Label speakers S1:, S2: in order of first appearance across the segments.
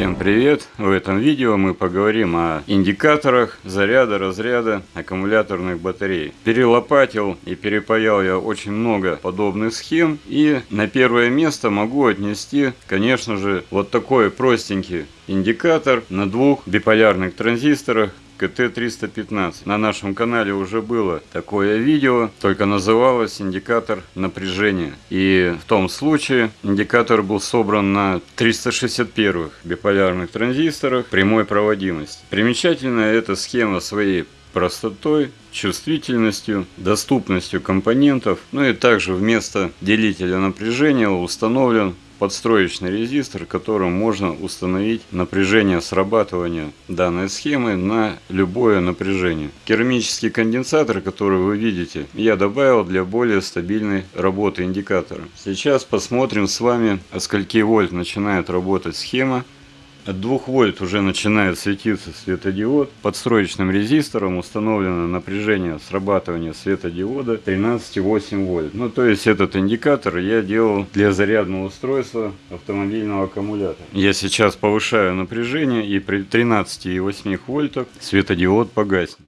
S1: Всем привет! В этом видео мы поговорим о индикаторах заряда, разряда аккумуляторных батарей. Перелопатил и перепаял я очень много подобных схем и на первое место могу отнести, конечно же, вот такой простенький индикатор на двух биполярных транзисторах КТ-315. На нашем канале уже было такое видео, только называлось индикатор напряжения. И в том случае индикатор был собран на 361 биполярных транзисторах прямой проводимости. Примечательна эта схема своей простотой, чувствительностью, доступностью компонентов. Ну и также вместо делителя напряжения установлен подстроечный резистор, которым можно установить напряжение срабатывания данной схемы на любое напряжение. Керамический конденсатор, который вы видите, я добавил для более стабильной работы индикатора. Сейчас посмотрим с вами, от скольки вольт начинает работать схема от 2 вольт уже начинает светиться светодиод. Под строечным резистором установлено напряжение срабатывания светодиода 13,8 вольт. Ну то есть этот индикатор я делал для зарядного устройства автомобильного аккумулятора. Я сейчас повышаю напряжение и при 13,8 вольтах светодиод погаснет.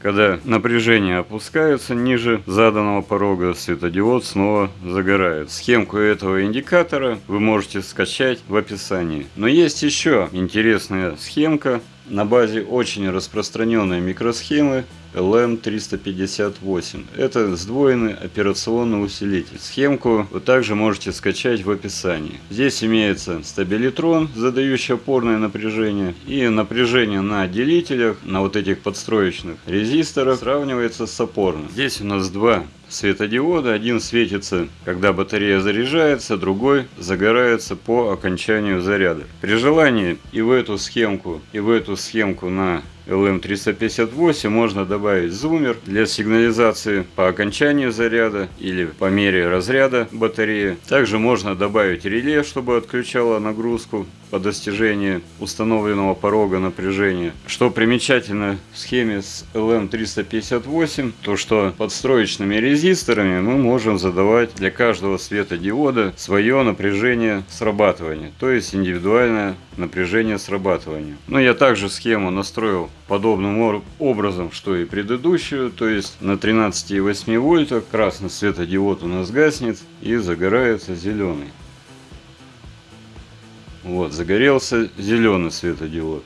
S1: Когда напряжение опускается ниже заданного порога, светодиод снова загорает. Схемку этого индикатора вы можете скачать в описании. Но есть еще интересная схемка на базе очень распространенной микросхемы LM358. Это сдвоенный операционный усилитель. Схемку вы также можете скачать в описании. Здесь имеется стабилитрон, задающий опорное напряжение. И напряжение на делителях, на вот этих подстроечных резисторах сравнивается с опорным. Здесь у нас два светодиода. Один светится, когда батарея заряжается, другой загорается по окончанию заряда. При желании и в эту схемку, и в эту схемку на LM358 можно добавить зумер для сигнализации по окончанию заряда или по мере разряда батареи. Также можно добавить реле, чтобы отключало нагрузку по достижении установленного порога напряжения. Что примечательно в схеме с LM358, то что подстроечными резисторами мы можем задавать для каждого светодиода свое напряжение срабатывания, то есть индивидуальное напряжение срабатывания. Но я также схему настроил подобным образом, что и предыдущую, то есть на 13,8 вольтах красный светодиод у нас гаснет и загорается зеленый. Вот, загорелся зеленый светодиод.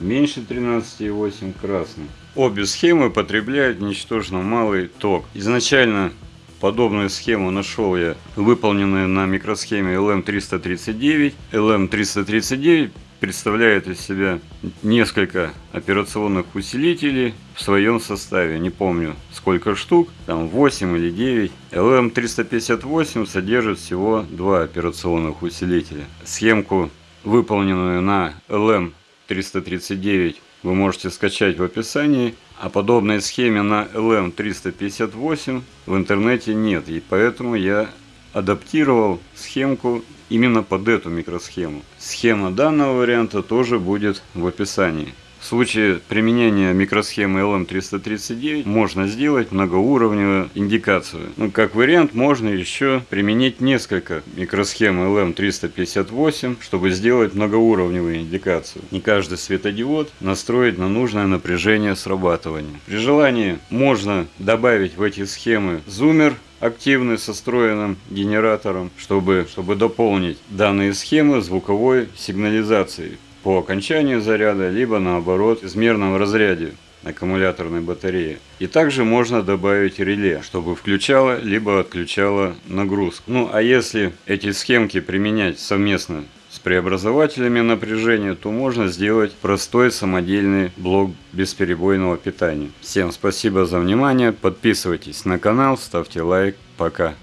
S1: Меньше 13,8 красный. Обе схемы потребляют ничтожно малый ток. Изначально подобную схему нашел я, выполненную на микросхеме LM339. LM339 представляет из себя несколько операционных усилителей в своем составе. Не помню сколько штук, там 8 или 9. LM358 содержит всего два операционных усилителя. Схемку, выполненную на LM339, вы можете скачать в описании. А подобной схеме на LM358 в интернете нет. И поэтому я адаптировал схемку именно под эту микросхему. Схема данного варианта тоже будет в описании. В случае применения микросхемы LM339 можно сделать многоуровневую индикацию. Ну, как вариант, можно еще применить несколько микросхем LM358, чтобы сделать многоуровневую индикацию. Не каждый светодиод настроить на нужное напряжение срабатывания. При желании можно добавить в эти схемы зумер, активный со встроенным генератором, чтобы, чтобы дополнить данные схемы звуковой сигнализацией по окончанию заряда, либо наоборот измерном разряде аккумуляторной батареи. И также можно добавить реле, чтобы включало либо отключало нагрузку. Ну а если эти схемки применять совместно с преобразователями напряжения, то можно сделать простой самодельный блок бесперебойного питания. Всем спасибо за внимание, подписывайтесь на канал, ставьте лайк, пока.